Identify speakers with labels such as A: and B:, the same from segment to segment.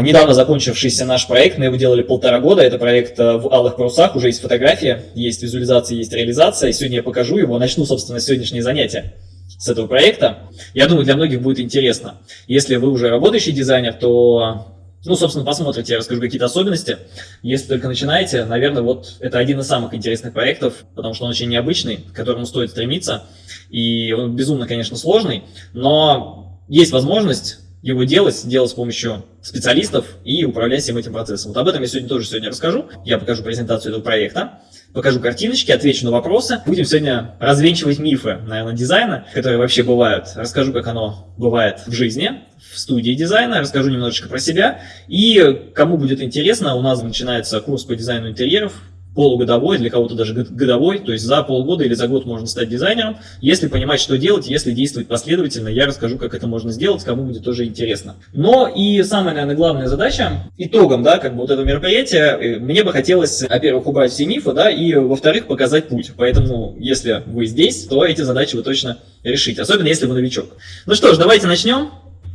A: Недавно закончившийся наш проект, мы его делали полтора года, это проект э, в алых парусах, уже есть фотография, есть визуализация, есть реализация, и сегодня я покажу его, начну, собственно, сегодняшнее занятие с этого проекта. Я думаю, для многих будет интересно. Если вы уже работающий дизайнер, то, ну, собственно, посмотрите, я расскажу какие-то особенности. Если только начинаете, наверное, вот это один из самых интересных проектов, потому что он очень необычный, к которому стоит стремиться, и он безумно, конечно, сложный, но есть возможность его делать, делать с помощью специалистов и управлять всем этим процессом. Вот об этом я сегодня тоже сегодня расскажу. Я покажу презентацию этого проекта, покажу картиночки, отвечу на вопросы. Будем сегодня развенчивать мифы, наверное, дизайна, которые вообще бывают. Расскажу, как оно бывает в жизни, в студии дизайна, расскажу немножечко про себя. И кому будет интересно, у нас начинается курс по дизайну интерьеров, полугодовой, для кого-то даже годовой, то есть за полгода или за год можно стать дизайнером, если понимать, что делать, если действовать последовательно, я расскажу, как это можно сделать, кому будет тоже интересно. Но и самая, наверное, главная задача, итогом, да, как бы вот этого мероприятия, э, мне бы хотелось, во-первых, убрать все мифы, да, и, во-вторых, показать путь. Поэтому, если вы здесь, то эти задачи вы точно решите, особенно если вы новичок. Ну что ж, давайте начнем.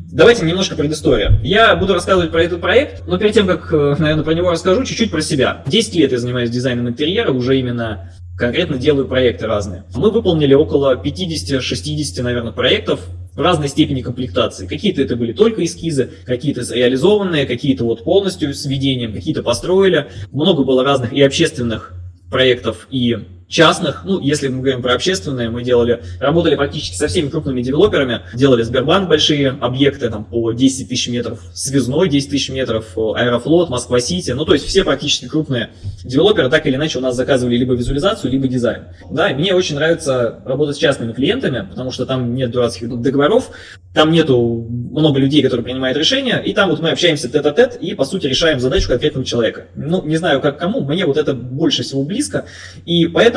A: Давайте немножко предыстория. Я буду рассказывать про этот проект, но перед тем, как, э, наверное, про него расскажу, чуть-чуть про себя. 10 лет я занимаюсь дизайном интерьера, уже именно конкретно делаю проекты разные. Мы выполнили около 50-60, наверное, проектов в разной степени комплектации. Какие-то это были только эскизы, какие-то реализованные, какие-то вот полностью с введением, какие-то построили. Много было разных и общественных проектов, и частных, ну, если мы говорим про общественные, мы делали, работали практически со всеми крупными девелоперами, делали Сбербанк большие объекты, там, по 10 тысяч метров, Связной 10 тысяч метров, Аэрофлот, Москва-Сити, ну, то есть все практически крупные девелоперы так или иначе у нас заказывали либо визуализацию, либо дизайн. Да, мне очень нравится работать с частными клиентами, потому что там нет дурацких договоров, там нету много людей, которые принимают решения, и там вот мы общаемся тет-а-тет -тет, и, по сути, решаем задачу конкретного человека. Ну, не знаю, как кому, мне вот это больше всего близко, и поэтому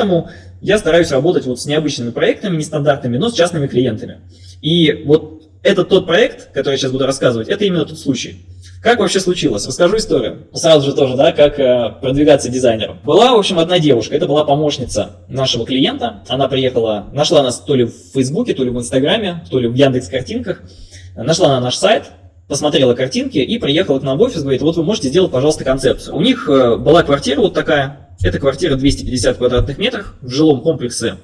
A: я стараюсь работать вот с необычными проектами, нестандартными, но с частными клиентами. И вот этот тот проект, который я сейчас буду рассказывать, это именно тот случай. Как вообще случилось? Расскажу историю. Сразу же тоже, да, как э, продвигаться дизайнером. Была, в общем, одна девушка, это была помощница нашего клиента. Она приехала, нашла нас то ли в Фейсбуке, то ли в Инстаграме, то ли в Яндекс картинках. Нашла на наш сайт, посмотрела картинки и приехала к нам в офис, говорит, вот вы можете сделать, пожалуйста, концепцию. У них э, была квартира вот такая, это квартира 250 квадратных метров в жилом комплексе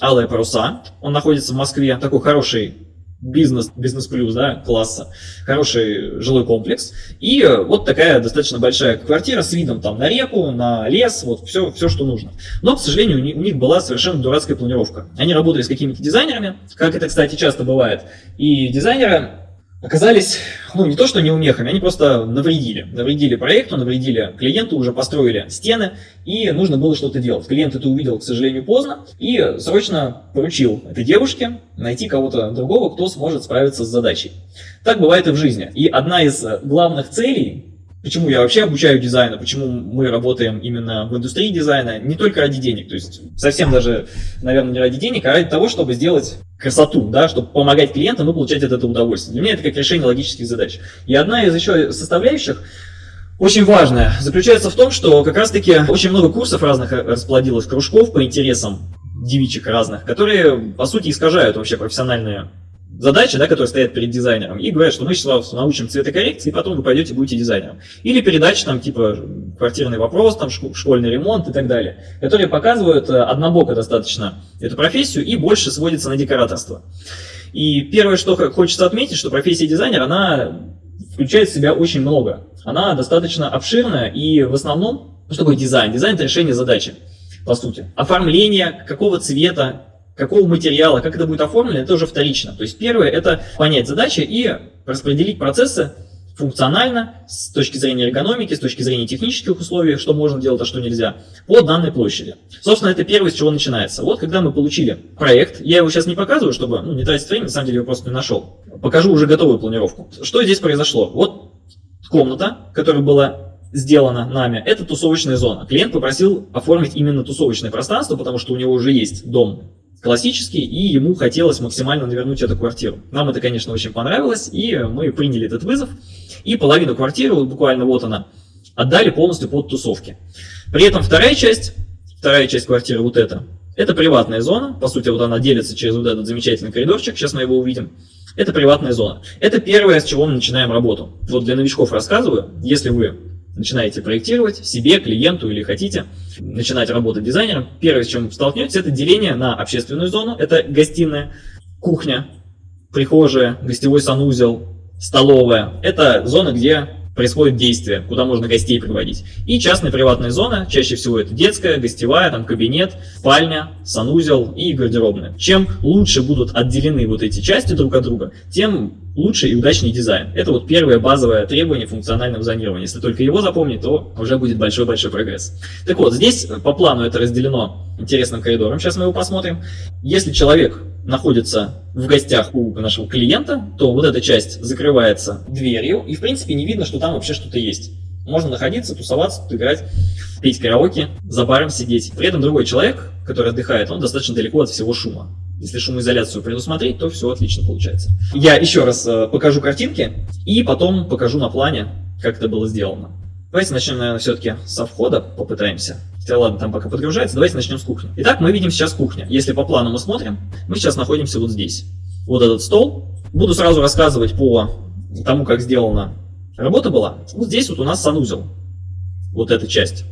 A: Алые паруса. Он находится в Москве, такой хороший бизнес, бизнес плюс, да, класса, хороший жилой комплекс. И вот такая достаточно большая квартира с видом там на реку, на лес, вот все, все что нужно. Но, к сожалению, у них была совершенно дурацкая планировка. Они работали с какими-то дизайнерами, как это, кстати, часто бывает. И дизайнеры оказались, ну, не то что неумехами, они просто навредили. Навредили проекту, навредили клиенту, уже построили стены, и нужно было что-то делать. Клиент это увидел, к сожалению, поздно, и срочно поручил этой девушке найти кого-то другого, кто сможет справиться с задачей. Так бывает и в жизни. И одна из главных целей Почему я вообще обучаю дизайну, почему мы работаем именно в индустрии дизайна, не только ради денег, то есть совсем даже, наверное, не ради денег, а ради того, чтобы сделать красоту, да, чтобы помогать клиентам и получать от этого удовольствие. Для меня это как решение логических задач. И одна из еще составляющих, очень важная, заключается в том, что как раз-таки очень много курсов разных расплодилось, кружков по интересам девичек разных, которые, по сути, искажают вообще профессиональные задачи, да, которые стоят перед дизайнером, и говорят, что мы сейчас научим цветокоррекции, и потом вы пойдете будете дизайнером. Или передачи, там, типа, квартирный вопрос, там, школьный ремонт и так далее, которые показывают э, однобоко достаточно эту профессию и больше сводится на декораторство. И первое, что хочется отметить, что профессия дизайнера, она включает в себя очень много. Она достаточно обширная, и в основном, что такое дизайн? Дизайн – это решение задачи, по сути. Оформление, какого цвета, какого материала, как это будет оформлено, это уже вторично. То есть первое – это понять задачи и распределить процессы функционально, с точки зрения эргономики, с точки зрения технических условий, что можно делать, а что нельзя, по данной площади. Собственно, это первое, с чего начинается. Вот когда мы получили проект, я его сейчас не показываю, чтобы ну, не тратить время, на самом деле его просто не нашел. Покажу уже готовую планировку. Что здесь произошло? Вот комната, которая была сделана нами, это тусовочная зона. Клиент попросил оформить именно тусовочное пространство, потому что у него уже есть дом классический, и ему хотелось максимально навернуть эту квартиру. Нам это, конечно, очень понравилось, и мы приняли этот вызов, и половину квартиры, буквально вот она, отдали полностью под тусовки. При этом вторая часть, вторая часть квартиры, вот эта, это приватная зона, по сути, вот она делится через вот этот замечательный коридорчик, сейчас мы его увидим. Это приватная зона. Это первое, с чего мы начинаем работу. Вот для новичков рассказываю, если вы начинаете проектировать себе, клиенту или хотите начинать работать дизайнером, первое, с чем столкнетесь, это деление на общественную зону, это гостиная, кухня, прихожая, гостевой санузел, столовая. Это зона, где происходит действие, куда можно гостей приводить. И частная приватная зона, чаще всего это детская, гостевая, там кабинет, спальня, санузел и гардеробная. Чем лучше будут отделены вот эти части друг от друга, тем лучше и удачнее дизайн. Это вот первое базовое требование функционального зонирования. Если только его запомнить, то уже будет большой-большой прогресс. Так вот, здесь по плану это разделено интересным коридором. Сейчас мы его посмотрим. Если человек находится в гостях у нашего клиента, то вот эта часть закрывается дверью, и в принципе не видно, что там вообще что-то есть. Можно находиться, тусоваться, тут играть, петь караоке, за баром сидеть. При этом другой человек, который отдыхает, он достаточно далеко от всего шума. Если шумоизоляцию предусмотреть, то все отлично получается. Я еще раз э, покажу картинки и потом покажу на плане, как это было сделано. Давайте начнем, наверное, все-таки со входа, попытаемся. Хотя ладно, там пока подгружается, давайте начнем с кухни. Итак, мы видим сейчас кухня. Если по плану мы смотрим, мы сейчас находимся вот здесь. Вот этот стол. Буду сразу рассказывать по тому, как сделана работа была. Вот здесь вот у нас санузел. Вот эта часть.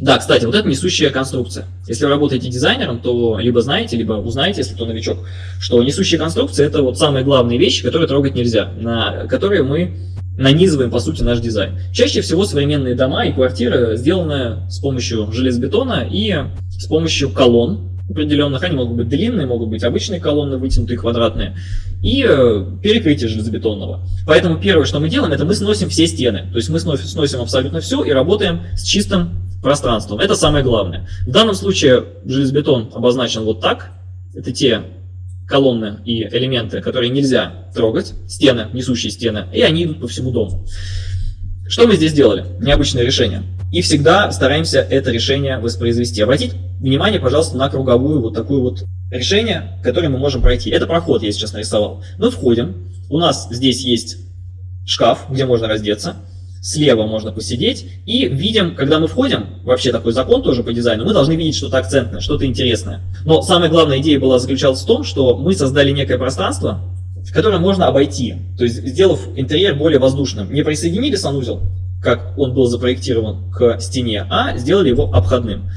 A: Да, кстати, вот это несущая конструкция. Если вы работаете дизайнером, то либо знаете, либо узнаете, если кто новичок, что несущая конструкция это вот самые главные вещи, которые трогать нельзя, на которые мы нанизываем, по сути, наш дизайн. Чаще всего современные дома и квартиры сделаны с помощью железобетона и с помощью колонн определенных. Они могут быть длинные, могут быть обычные колонны, вытянутые, квадратные, и э, перекрытие железобетонного. Поэтому первое, что мы делаем, это мы сносим все стены. То есть мы сносим абсолютно все и работаем с чистым пространством. Это самое главное. В данном случае железобетон обозначен вот так. Это те колонны и элементы, которые нельзя трогать, стены, несущие стены, и они идут по всему дому. Что мы здесь сделали? Необычное решение. И всегда стараемся это решение воспроизвести. Обратите внимание, пожалуйста, на круговую вот такую вот решение, которое мы можем пройти. Это проход я сейчас нарисовал. Мы входим, у нас здесь есть шкаф, где можно раздеться слева можно посидеть, и видим, когда мы входим, вообще такой закон тоже по дизайну, мы должны видеть что-то акцентное, что-то интересное. Но самая главная идея была заключалась в том, что мы создали некое пространство, которое можно обойти, то есть сделав интерьер более воздушным. Не присоединили санузел, как он был запроектирован к стене, а сделали его обходным.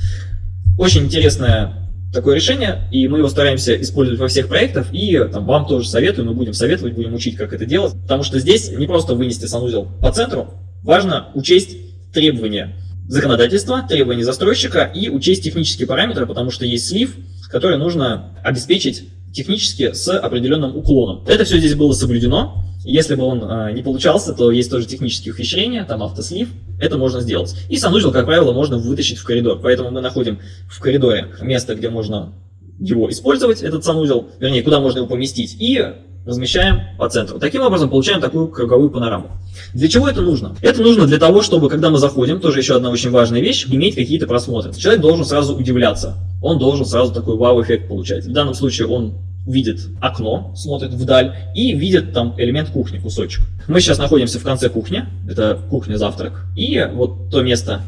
A: Очень интересное такое решение, и мы его стараемся использовать во всех проектах, и там, вам тоже советую, мы будем советовать, будем учить, как это делать, потому что здесь не просто вынести санузел по центру, Важно учесть требования законодательства, требования застройщика и учесть технические параметры, потому что есть слив, который нужно обеспечить технически с определенным уклоном. Это все здесь было соблюдено. Если бы он э, не получался, то есть тоже технические ухищрения, там автослив, это можно сделать. И санузел, как правило, можно вытащить в коридор. Поэтому мы находим в коридоре место, где можно его использовать, этот санузел, вернее, куда можно его поместить, и размещаем по центру. Таким образом получаем такую круговую панораму. Для чего это нужно? Это нужно для того, чтобы, когда мы заходим, тоже еще одна очень важная вещь, иметь какие-то просмотры. Человек должен сразу удивляться, он должен сразу такой вау-эффект получать. В данном случае он видит окно, смотрит вдаль и видит там элемент кухни, кусочек. Мы сейчас находимся в конце кухни, это кухня-завтрак, и вот то место,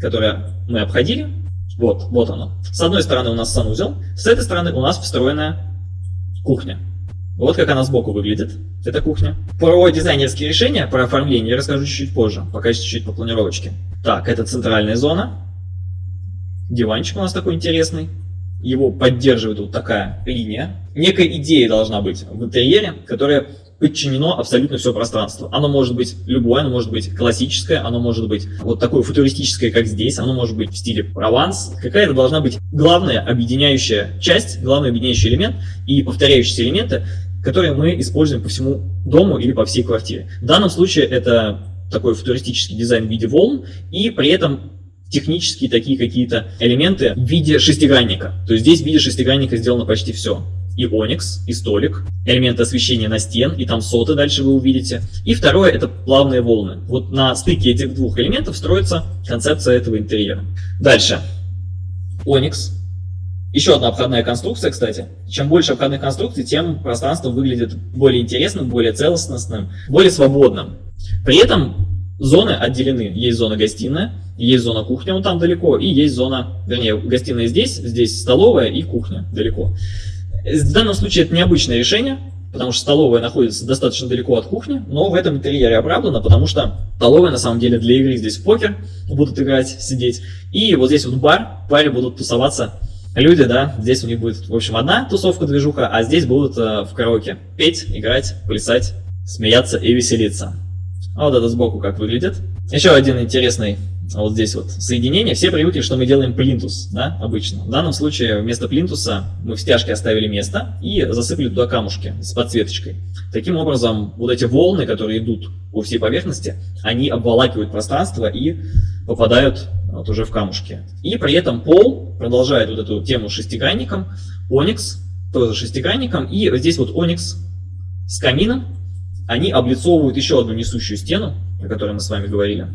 A: которое мы обходили, вот, вот оно. С одной стороны у нас санузел, с этой стороны у нас встроенная кухня. Вот как она сбоку выглядит, эта кухня. Про дизайнерские решения, про оформление я расскажу чуть-чуть позже, пока чуть-чуть по планировочке. Так, это центральная зона. Диванчик у нас такой интересный. Его поддерживает вот такая линия. Некая идея должна быть в интерьере, которая подчинено абсолютно все пространство. Оно может быть любое, оно может быть классическое, оно может быть вот такое футуристическое, как здесь, оно может быть в стиле Прованс. Какая-то должна быть главная объединяющая часть, главный объединяющий элемент и повторяющиеся элементы, которые мы используем по всему дому или по всей квартире. В данном случае это такой футуристический дизайн в виде волн и при этом технические такие какие-то элементы в виде шестигранника. То есть здесь в виде шестигранника сделано почти все и оникс, и столик, элементы освещения на стен, и там соты дальше вы увидите. И второе это плавные волны. Вот на стыке этих двух элементов строится концепция этого интерьера. Дальше. Оникс. Еще одна обходная конструкция, кстати. Чем больше обходных конструкций, тем пространство выглядит более интересным, более целостным, более свободным. При этом зоны отделены. Есть зона гостиная, есть зона кухня, вот там далеко, и есть зона, вернее, гостиная здесь, здесь столовая и кухня далеко. В данном случае это необычное решение. потому что столовая находится достаточно далеко от кухни, но в этом интерьере оправдано, потому что столовая на самом деле для игры здесь в покер будут играть, сидеть, и вот здесь вот бар, в баре будут тусоваться люди, да, здесь у них будет, в общем, одна тусовка-движуха, а здесь будут э, в караоке петь, играть, плясать, смеяться и веселиться. А вот это сбоку как выглядит. Еще один интересный вот здесь вот соединение. Все привыкли, что мы делаем плинтус, да, обычно. В данном случае вместо плинтуса мы в стяжке оставили место и засыпали туда камушки с подсветочкой. Таким образом, вот эти волны, которые идут по всей поверхности, они обволакивают пространство и попадают вот уже в камушки. И при этом пол продолжает вот эту тему шестигранником, оникс тоже шестигранником, и здесь вот оникс с камином, они облицовывают еще одну несущую стену, о которой мы с вами говорили.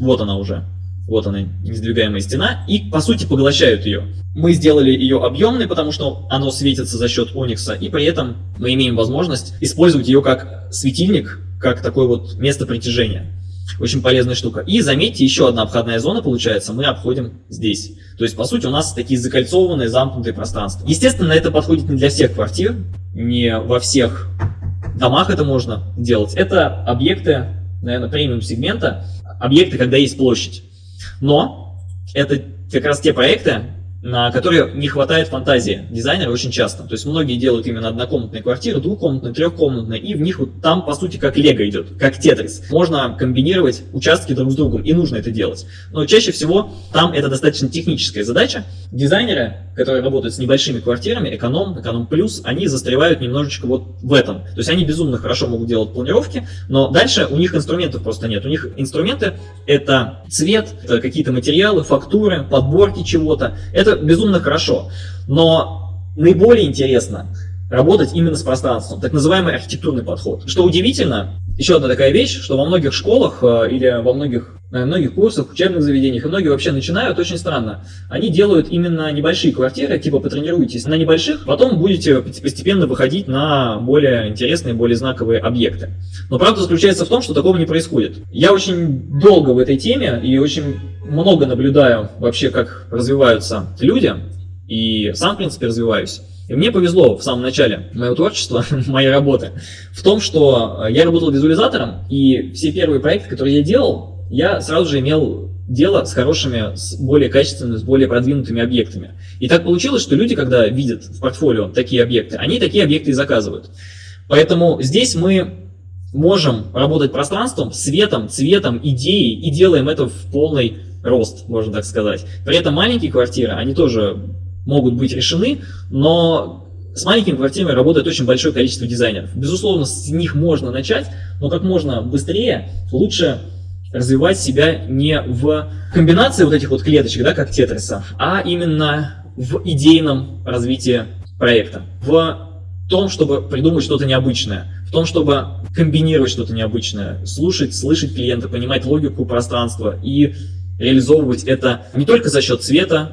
A: Вот она уже. Вот она, несдвигаемая стена, и по сути поглощают ее. Мы сделали ее объемной, потому что оно светится за счет оникса, и при этом мы имеем возможность использовать ее как светильник, как такое вот место притяжения. Очень полезная штука. И заметьте, еще одна обходная зона получается, мы обходим здесь. То есть, по сути, у нас такие закольцованные, замкнутые пространства. Естественно, это подходит не для всех квартир, не во всех домах это можно делать. Это объекты, наверное, премиум сегмента, объекты, когда есть площадь. Но это как раз те проекты, на которые не хватает фантазии дизайнера очень часто. То есть многие делают именно однокомнатные квартиры, двухкомнатные, трехкомнатные, и в них вот там, по сути, как лего идет, как тетрис. Можно комбинировать участки друг с другом, и нужно это делать. Но чаще всего там это достаточно техническая задача. Дизайнеры, которые работают с небольшими квартирами, эконом, эконом плюс, они застревают немножечко вот в этом. То есть они безумно хорошо могут делать планировки, но дальше у них инструментов просто нет. У них инструменты это цвет, какие-то материалы, фактуры, подборки чего-то. Это безумно хорошо, но наиболее интересно работать именно с пространством, так называемый архитектурный подход. Что удивительно, еще одна такая вещь, что во многих школах э, или во многих, на многих курсах, учебных заведениях, и многие вообще начинают очень странно. Они делают именно небольшие квартиры, типа потренируйтесь на небольших, потом будете постепенно выходить на более интересные, более знаковые объекты. Но правда заключается в том, что такого не происходит. Я очень долго в этой теме и очень много наблюдаю вообще, как развиваются люди, и сам, в принципе, развиваюсь. И мне повезло в самом начале моего творчества, моей работы, в том, что я работал визуализатором, и все первые проекты, которые я делал, я сразу же имел дело с хорошими, с более качественными, с более продвинутыми объектами. И так получилось, что люди, когда видят в портфолио такие объекты, они такие объекты и заказывают. Поэтому здесь мы можем работать пространством, светом, цветом, идеей, и делаем это в полный рост, можно так сказать. При этом маленькие квартиры, они тоже могут быть решены, но с маленькими квартирами работает очень большое количество дизайнеров. Безусловно, с них можно начать, но как можно быстрее лучше развивать себя не в комбинации вот этих вот клеточек, да, как тетриса, а именно в идейном развитии проекта, в том, чтобы придумать что-то необычное, в том, чтобы комбинировать что-то необычное, слушать, слышать клиента, понимать логику пространства и реализовывать это не только за счет цвета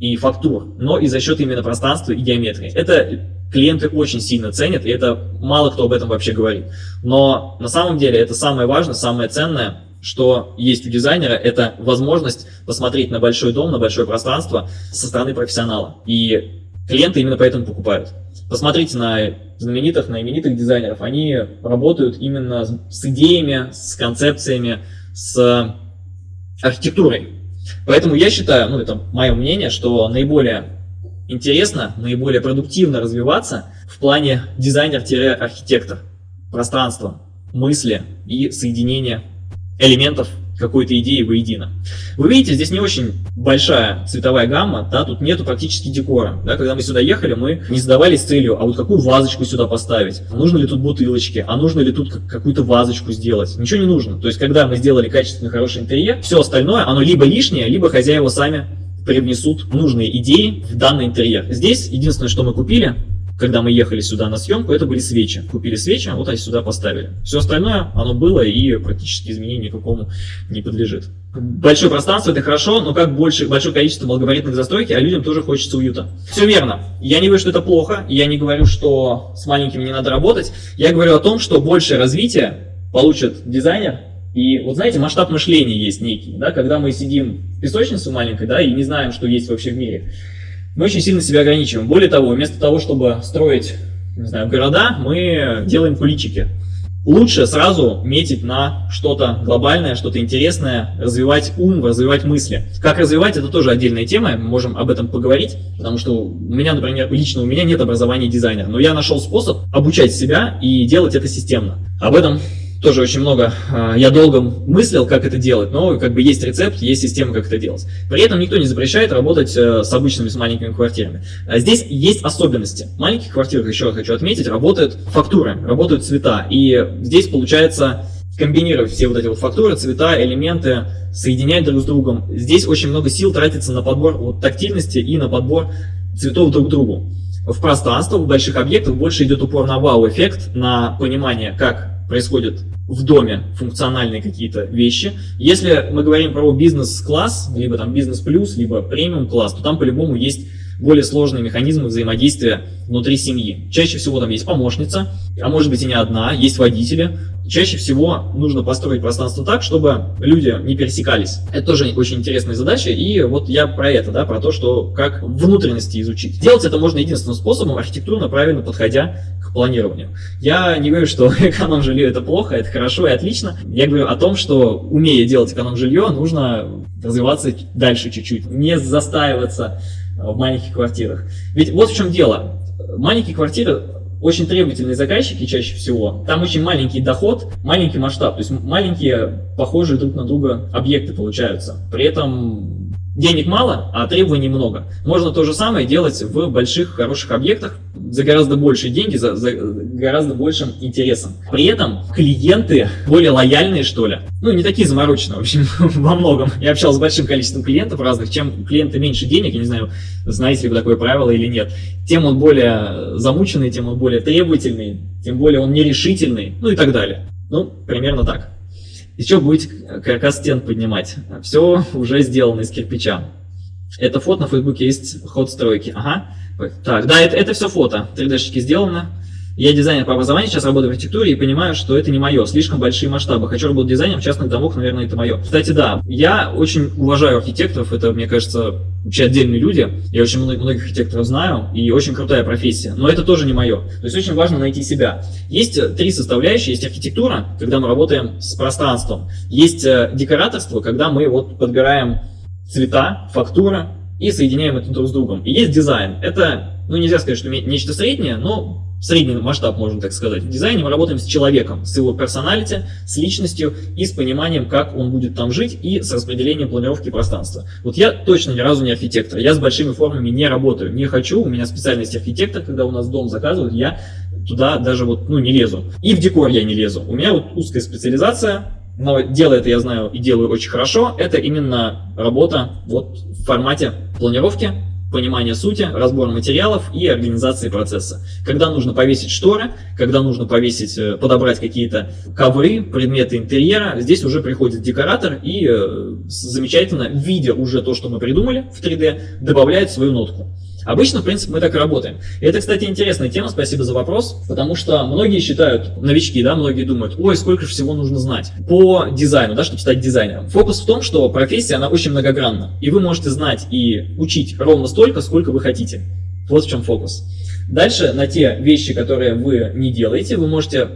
A: и фактур, но и за счет именно пространства и геометрии. Это клиенты очень сильно ценят, и это мало кто об этом вообще говорит. Но на самом деле это самое важное, самое ценное, что есть у дизайнера, это возможность посмотреть на большой дом, на большое пространство со стороны профессионала. И клиенты именно поэтому покупают. Посмотрите на знаменитых, на именитых дизайнеров. Они работают именно с идеями, с концепциями, с архитектурой. Поэтому я считаю, ну это мое мнение, что наиболее интересно, наиболее продуктивно развиваться в плане дизайнер-архитектор, пространства, мысли и соединения элементов какой-то идеи воедино. Вы видите, здесь не очень большая цветовая гамма, да, тут нету практически декора. Да, когда мы сюда ехали, мы не задавались целью, а вот какую вазочку сюда поставить, нужно ли тут бутылочки, а нужно ли тут какую-то вазочку сделать. Ничего не нужно. То есть, когда мы сделали качественный, хороший интерьер, все остальное, оно либо лишнее, либо хозяева сами привнесут нужные идеи в данный интерьер. Здесь единственное, что мы купили, когда мы ехали сюда на съемку, это были свечи. Купили свечи, вот они сюда поставили. Все остальное, оно было и практически изменению никакому не подлежит. Большое пространство это хорошо, но как больше, большое количество малогабаритных застройки, а людям тоже хочется уюта. Все верно. Я не говорю, что это плохо, я не говорю, что с маленькими не надо работать. Я говорю о том, что большее развитие получит дизайнер, и вот знаете, масштаб мышления есть некий, да, когда мы сидим в песочнице маленькой, да, и не знаем, что есть вообще в мире мы очень сильно себя ограничиваем. Более того, вместо того, чтобы строить не знаю, города, мы делаем куличики. Лучше сразу метить на что-то глобальное, что-то интересное, развивать ум, развивать мысли. Как развивать, это тоже отдельная тема, мы можем об этом поговорить, потому что у меня, например, лично у меня нет образования дизайнера, но я нашел способ обучать себя и делать это системно. Об этом тоже очень много, а, я долго мыслил, как это делать, но как бы есть рецепт, есть система, как это делать. При этом никто не запрещает работать э, с обычными, с маленькими квартирами. А здесь есть особенности. В маленьких квартирах, еще хочу отметить, работают фактуры, работают цвета. И здесь получается комбинировать все вот эти вот фактуры, цвета, элементы, соединять друг с другом. Здесь очень много сил тратится на подбор вот, тактильности и на подбор цветов друг к другу. В пространство, в больших объектах больше идет упор на вау-эффект, на понимание, как происходят в доме функциональные какие-то вещи. Если мы говорим про бизнес-класс, либо там бизнес-плюс, либо премиум-класс, то там по-любому есть более сложные механизмы взаимодействия внутри семьи. Чаще всего там есть помощница, а может быть и не одна, есть водители, Чаще всего нужно построить пространство так, чтобы люди не пересекались. Это тоже очень интересная задача, и вот я про это, да, про то, что как внутренности изучить. Делать это можно единственным способом, архитектурно правильно подходя к планированию. Я не говорю, что эконом-жилье это плохо, это хорошо и отлично. Я говорю о том, что умея делать эконом-жилье, нужно развиваться дальше чуть-чуть, не застаиваться в маленьких квартирах. Ведь вот в чем дело. Маленькие квартиры очень требовательные заказчики чаще всего, там очень маленький доход, маленький масштаб, то есть маленькие похожие друг на друга объекты получаются. При этом денег мало, а требований много. Можно то же самое делать в больших, хороших объектах за гораздо большие деньги, за, за гораздо большим интересом. При этом клиенты более лояльные, что ли. Ну, не такие замороченные, в общем, во многом. Я общался с большим количеством клиентов разных. Чем клиенты меньше денег, я не знаю, знаете ли вы такое правило или нет, тем он более замученный, тем он более требовательный, тем более он нерешительный, ну и так далее. Ну, примерно так. Еще будет каркас стен поднимать. Все уже сделано из кирпича. Это фото на фейсбуке есть ход стройки. Ага. Так, да, это, это все фото. 3D-шки сделано. Я дизайнер по образованию, сейчас работаю в архитектуре и понимаю, что это не мое, слишком большие масштабы. Хочу работать дизайнером частных домов, наверное, это мое. Кстати, да, я очень уважаю архитекторов, это, мне кажется, вообще отдельные люди. Я очень многих архитекторов знаю, и очень крутая профессия. Но это тоже не мое. То есть очень важно найти себя. Есть э, три составляющие. Есть архитектура, когда мы работаем с пространством. Есть э, декораторство, когда мы вот подбираем цвета, фактура и соединяем это друг с другом. И есть дизайн. Это, ну нельзя сказать, что нечто среднее, но средний масштаб, можно так сказать. В дизайне мы работаем с человеком, с его персоналити, с личностью и с пониманием, как он будет там жить и с распределением планировки пространства. Вот я точно ни разу не архитектор, я с большими формами не работаю, не хочу, у меня специальность архитектор, когда у нас дом заказывают, я туда даже вот, ну, не лезу. И в декор я не лезу. У меня вот узкая специализация, но дело это я знаю и делаю очень хорошо, это именно работа вот в формате планировки, понимание сути, разбор материалов и организации процесса. Когда нужно повесить шторы, когда нужно повесить, э, подобрать какие-то ковры, предметы интерьера, здесь уже приходит декоратор и э, замечательно, видя уже то, что мы придумали в 3D, добавляет свою нотку. Обычно, в принципе, мы так и работаем. И это, кстати, интересная тема, спасибо за вопрос, потому что многие считают, новички, да, многие думают, ой, сколько же всего нужно знать по дизайну, да, чтобы стать дизайнером. Фокус в том, что профессия, она очень многогранна, и вы можете знать и учить ровно столько, сколько вы хотите. Вот в чем фокус. Дальше на те вещи, которые вы не делаете, вы можете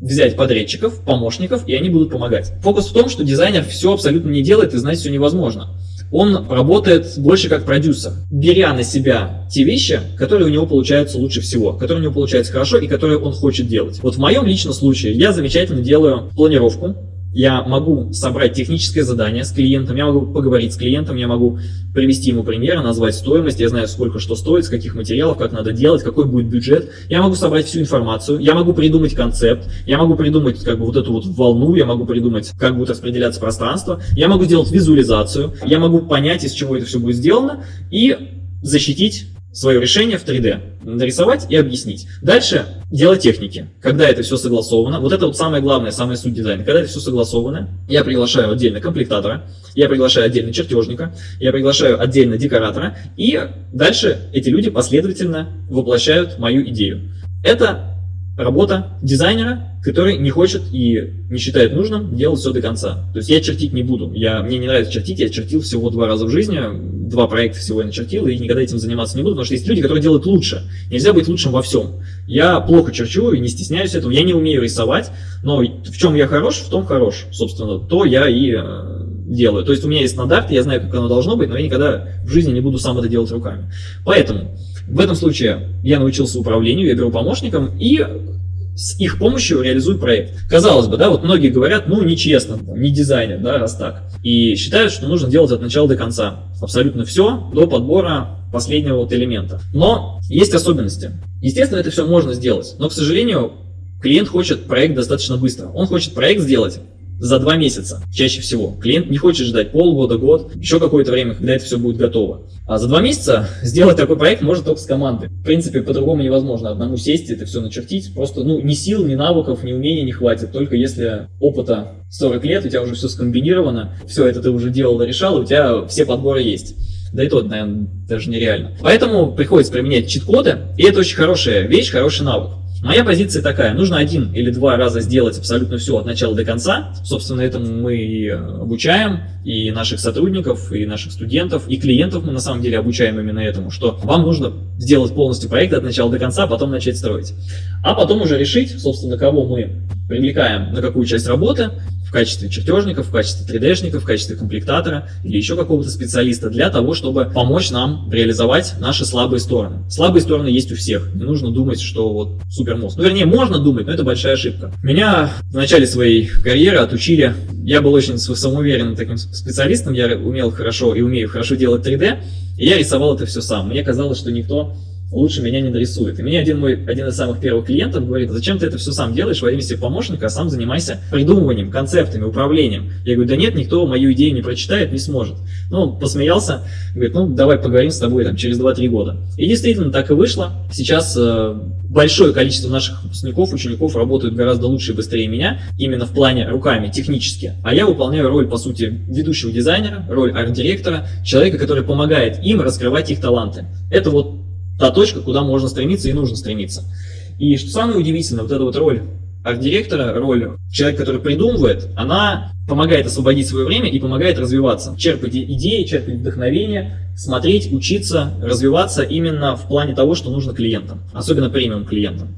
A: взять подрядчиков, помощников, и они будут помогать. Фокус в том, что дизайнер все абсолютно не делает и знать все невозможно он работает больше как продюсер, беря на себя те вещи, которые у него получаются лучше всего, которые у него получаются хорошо и которые он хочет делать. Вот в моем личном случае я замечательно делаю планировку, я могу собрать техническое задание с клиентом, я могу поговорить с клиентом, я могу привести ему примеры, назвать стоимость, я знаю, сколько что стоит, с каких материалов, как надо делать, какой будет бюджет. Я могу собрать всю информацию, я могу придумать концепт, я могу придумать как бы вот эту вот волну, я могу придумать, как будет распределяться пространство, я могу сделать визуализацию, я могу понять, из чего это все будет сделано и защитить свое решение в 3D, нарисовать и объяснить. Дальше дело техники. Когда это все согласовано, вот это вот самое главное, самая суть дизайна. Когда это все согласовано, я приглашаю отдельно комплектатора, я приглашаю отдельно чертежника, я приглашаю отдельно декоратора, и дальше эти люди последовательно воплощают мою идею. Это работа дизайнера, который не хочет и не считает нужным делать все до конца. То есть я чертить не буду. Я, мне не нравится чертить, я чертил всего два раза в жизни, два проекта всего я начертил, и никогда этим заниматься не буду, потому что есть люди, которые делают лучше. Нельзя быть лучшим во всем. Я плохо черчу и не стесняюсь этого, я не умею рисовать, но в чем я хорош, в том хорош, собственно, то я и э, делаю. То есть у меня есть стандарт, я знаю, как оно должно быть, но я никогда в жизни не буду сам это делать руками. Поэтому в этом случае я научился управлению, я беру помощником и с их помощью реализую проект. Казалось бы, да, вот многие говорят, ну, нечестно, не дизайнер, да, раз так. И считают, что нужно делать от начала до конца. Абсолютно все до подбора последнего вот элемента. Но есть особенности. Естественно, это все можно сделать, но, к сожалению, клиент хочет проект достаточно быстро. Он хочет проект сделать за два месяца, чаще всего. Клиент не хочет ждать полгода, год, еще какое-то время, когда это все будет готово. А за два месяца сделать такой проект можно только с командой. В принципе, по-другому невозможно. Одному сесть, это все начертить. Просто ну, ни сил, ни навыков, ни умений не хватит. Только если опыта 40 лет, у тебя уже все скомбинировано, все это ты уже делал и решал, у тебя все подборы есть. Да и то, наверное, даже нереально. Поэтому приходится применять чит-коды, и это очень хорошая вещь, хороший навык. Моя позиция такая, нужно один или два раза сделать абсолютно все от начала до конца. Собственно, этому мы и обучаем и наших сотрудников, и наших студентов, и клиентов мы на самом деле обучаем именно этому, что вам нужно сделать полностью проект от начала до конца, а потом начать строить. А потом уже решить, собственно, кого мы привлекаем на какую часть работы, в качестве чертежников, в качестве 3D-шников, в качестве комплектатора или еще какого-то специалиста для того, чтобы помочь нам реализовать наши слабые стороны. Слабые стороны есть у всех. Не нужно думать, что вот супер мозг. Ну, вернее, можно думать, но это большая ошибка. Меня в начале своей карьеры отучили, я был очень самоуверенным таким специалистом, я умел хорошо и умею хорошо делать 3D, и я рисовал это все сам. Мне казалось, что никто лучше меня не нарисует. И мне один мой, один из самых первых клиентов говорит, зачем ты это все сам делаешь во имя себе помощника, а сам занимайся придумыванием, концептами, управлением. Я говорю, да нет, никто мою идею не прочитает, не сможет. Ну, он посмеялся, говорит, ну, давай поговорим с тобой там через 2-3 года. И действительно так и вышло. Сейчас э, большое количество наших выпускников, учеников работают гораздо лучше и быстрее меня, именно в плане руками, технически. А я выполняю роль, по сути, ведущего дизайнера, роль арт-директора, человека, который помогает им раскрывать их таланты. Это вот та точка, куда можно стремиться и нужно стремиться. И что самое удивительное, вот эта вот роль арт-директора, роль человека, который придумывает, она помогает освободить свое время и помогает развиваться, черпать идеи, черпать вдохновение, смотреть, учиться, развиваться именно в плане того, что нужно клиентам, особенно премиум клиентам.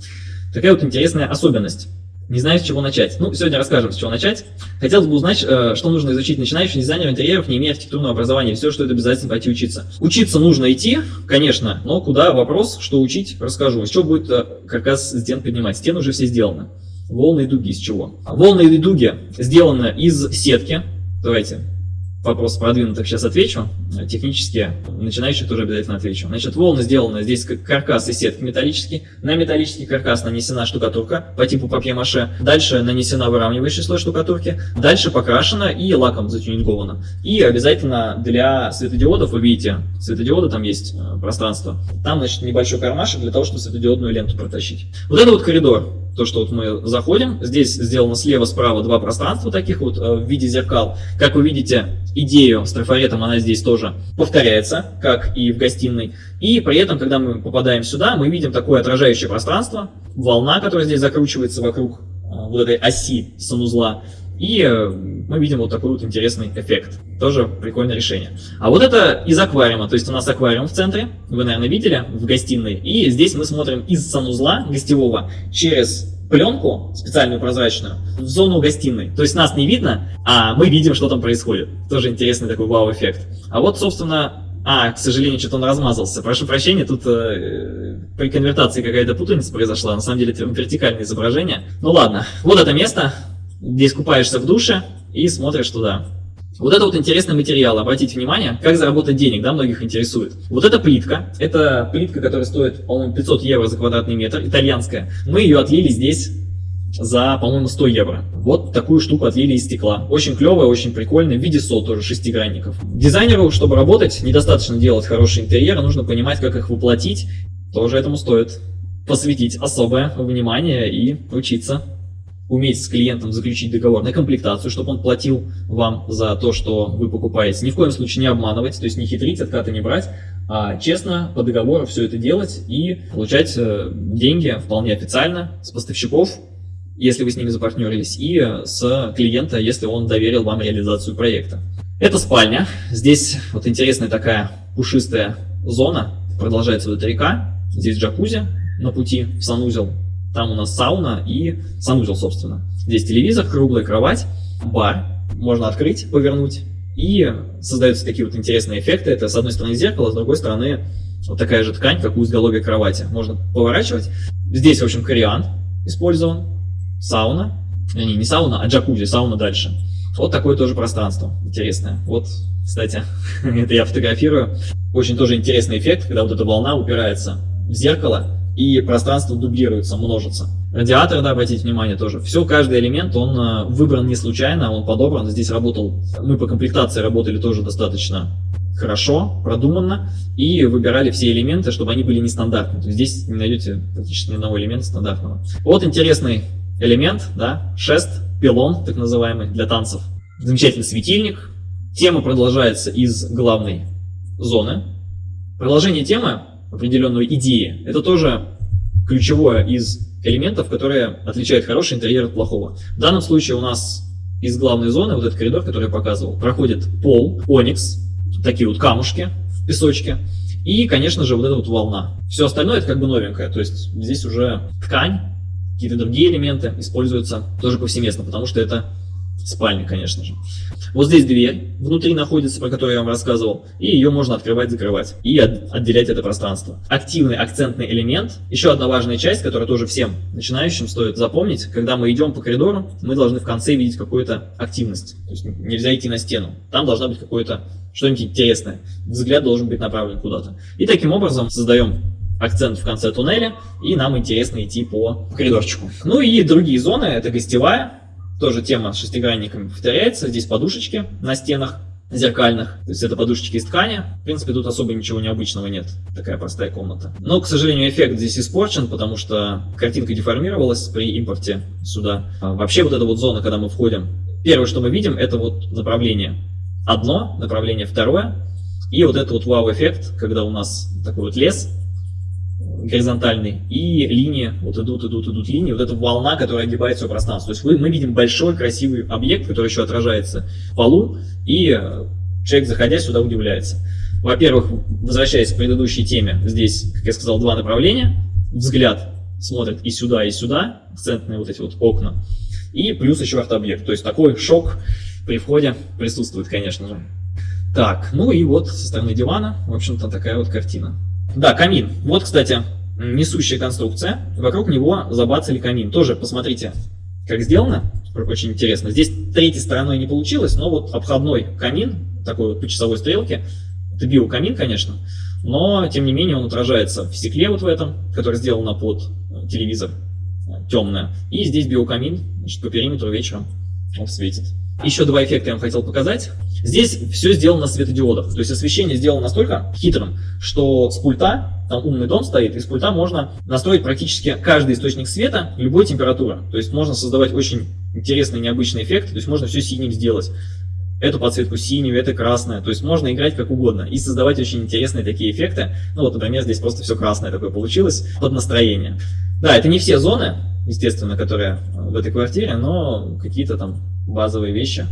A: Такая вот интересная особенность. Не знаю, с чего начать. Ну, сегодня расскажем, с чего начать. Хотелось бы узнать, э, что нужно изучить начинающим дизайнерам интерьеров, не имея архитектурного образования. Все, что это обязательно пойти учиться. Учиться нужно идти, конечно, но куда вопрос, что учить, расскажу. Из чего будет э, каркас стен поднимать? Стены уже все сделаны. Волны и дуги из чего? Волны и дуги сделаны из сетки. Давайте вопрос продвинутых сейчас отвечу. Технически начинающих тоже обязательно отвечу. Значит, волны сделаны здесь каркас и сетки металлический. На металлический каркас нанесена штукатурка по типу папье-маше. Дальше нанесена выравнивающий слой штукатурки. Дальше покрашена и лаком затюнингована. И обязательно для светодиодов, вы видите, светодиоды там есть э, пространство. Там, значит, небольшой кармашек для того, чтобы светодиодную ленту протащить. Вот это вот коридор то, что вот мы заходим, здесь сделано слева-справа два пространства таких вот э, в виде зеркал. Как вы видите, идею с трафаретом, она здесь тоже повторяется, как и в гостиной. И при этом, когда мы попадаем сюда, мы видим такое отражающее пространство, волна, которая здесь закручивается вокруг э, вот этой оси санузла. И э, мы видим вот такой вот интересный эффект. Тоже прикольное решение. А вот это из аквариума. То есть у нас аквариум в центре, вы, наверное, видели, в гостиной. И здесь мы смотрим из санузла гостевого через пленку специальную прозрачную в зону гостиной. То есть нас не видно, а мы видим, что там происходит. Тоже интересный такой вау-эффект. А вот, собственно, а, к сожалению, что-то он размазался. Прошу прощения, тут э, при конвертации какая-то путаница произошла. На самом деле это вертикальное изображение. Ну ладно, вот это место. Здесь купаешься в душе и смотришь туда. Вот это вот интересный материал, обратите внимание, как заработать денег, да, многих интересует. Вот эта плитка, это плитка, которая стоит, по-моему, 500 евро за квадратный метр, итальянская. Мы ее отлили здесь за, по-моему, 100 евро. Вот такую штуку отлили из стекла. Очень клевая, очень прикольная, в виде сол тоже, шестигранников. Дизайнеру, чтобы работать, недостаточно делать хороший интерьер, нужно понимать, как их воплотить. Тоже этому стоит посвятить особое внимание и учиться уметь с клиентом заключить договор на комплектацию, чтобы он платил вам за то, что вы покупаете. Ни в коем случае не обманывать, то есть не хитрить, откаты не брать, а честно по договору все это делать и получать э, деньги вполне официально с поставщиков, если вы с ними запартнерились, и с клиента, если он доверил вам реализацию проекта. Это спальня. Здесь вот интересная такая пушистая зона. Продолжается вот эта река. Здесь джакузи на пути в санузел. Там у нас сауна и санузел, собственно. Здесь телевизор, круглая кровать, бар. Можно открыть, повернуть. И создаются такие вот интересные эффекты. Это с одной стороны зеркало, с другой стороны вот такая же ткань, как у изголовья кровати. Можно поворачивать. Здесь, в общем, кориан использован. Сауна. Не, не сауна, а джакузи, сауна дальше. Вот такое тоже пространство интересное. Вот, кстати, это я фотографирую. Очень тоже интересный эффект, когда вот эта волна упирается в зеркало, и пространство дублируется, множится. Радиатор, да, обратите внимание тоже. Все, каждый элемент, он э, выбран не случайно, он подобран. Здесь работал, мы по комплектации работали тоже достаточно хорошо, продуманно, и выбирали все элементы, чтобы они были нестандартные. То есть здесь не найдете практически ни одного элемента стандартного. Вот интересный элемент, да, шест, пилон, так называемый, для танцев. Замечательный светильник. Тема продолжается из главной зоны. Продолжение темы определенной идеи. Это тоже ключевое из элементов, которые отличают хороший интерьер от плохого. В данном случае у нас из главной зоны, вот этот коридор, который я показывал, проходит пол, оникс, такие вот камушки в песочке, и, конечно же, вот эта вот волна. Все остальное это как бы новенькое, то есть здесь уже ткань, какие-то другие элементы используются тоже повсеместно, потому что это спальня, конечно же. Вот здесь дверь внутри находится, про которую я вам рассказывал, и ее можно открывать-закрывать и от, отделять это пространство. Активный акцентный элемент. Еще одна важная часть, которая тоже всем начинающим стоит запомнить. Когда мы идем по коридору, мы должны в конце видеть какую-то активность. То есть нельзя идти на стену. Там должна быть какое-то что-нибудь интересное. Взгляд должен быть направлен куда-то. И таким образом создаем акцент в конце туннеля, и нам интересно идти по коридорчику. Ну и другие зоны, это гостевая, тоже тема с шестигранниками повторяется. Здесь подушечки на стенах зеркальных. То есть это подушечки из ткани. В принципе, тут особо ничего необычного нет. Такая простая комната. Но, к сожалению, эффект здесь испорчен, потому что картинка деформировалась при импорте сюда. А вообще вот эта вот зона, когда мы входим, первое, что мы видим, это вот направление одно, направление второе. И вот этот вот вау-эффект, когда у нас такой вот лес, горизонтальный, и линии, вот идут, идут, идут линии, вот эта волна, которая огибает все пространство. То есть вы, мы видим большой красивый объект, который еще отражается в полу, и э, человек, заходя сюда, удивляется. Во-первых, возвращаясь к предыдущей теме, здесь, как я сказал, два направления. Взгляд смотрит и сюда, и сюда, центрные вот эти вот окна, и плюс еще арт-объект. То есть такой шок при входе присутствует, конечно же. Так, ну и вот со стороны дивана, в общем-то, такая вот картина. Да, камин. Вот, кстати, несущая конструкция. Вокруг него забацали камин. Тоже посмотрите, как сделано. Очень интересно. Здесь третьей стороной не получилось, но вот обходной камин, такой вот по часовой стрелке, это биокамин, конечно, но, тем не менее, он отражается в стекле вот в этом, который сделано под телевизор, темное. И здесь биокамин, значит, по периметру вечером он светит. Еще два эффекта я вам хотел показать. Здесь все сделано на светодиодах. То есть освещение сделано настолько хитрым, что с пульта, там умный дом стоит, и с пульта можно настроить практически каждый источник света любой температуры. То есть можно создавать очень интересный, необычный эффект. То есть можно все синим сделать. Эту подсветку синюю, это красное. То есть можно играть как угодно и создавать очень интересные такие эффекты. Ну вот, например, здесь просто все красное такое получилось под настроение. Да, это не все зоны, естественно, которые в этой квартире, но какие-то там базовые вещи.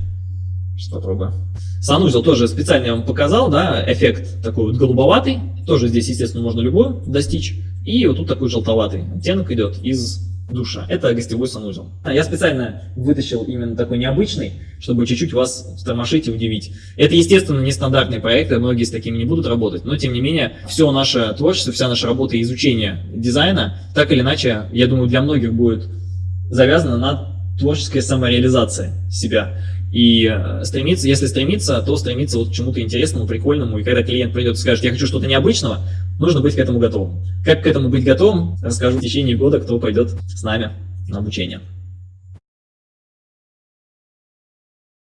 A: Сейчас попробую. Санузел тоже специально я вам показал, да, эффект такой вот голубоватый. Тоже здесь, естественно, можно любой достичь. И вот тут такой желтоватый оттенок идет из душа. Это гостевой санузел. Я специально вытащил именно такой необычный, чтобы чуть-чуть вас стормошить и удивить. Это, естественно, нестандартные проекты, многие с такими не будут работать, но, тем не менее, все наше творчество, вся наша работа и изучение дизайна, так или иначе, я думаю, для многих будет завязано на творческая самореализация себя. И э, стремиться, если стремиться, то стремиться вот к чему-то интересному, прикольному. И когда клиент придет и скажет, я хочу что-то необычного, нужно быть к этому готовым. Как к этому быть готовым, расскажу в течение года, кто пойдет с нами на обучение.